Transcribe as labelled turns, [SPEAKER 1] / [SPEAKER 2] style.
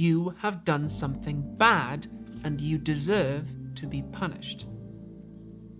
[SPEAKER 1] You have done something bad and you deserve to be punished.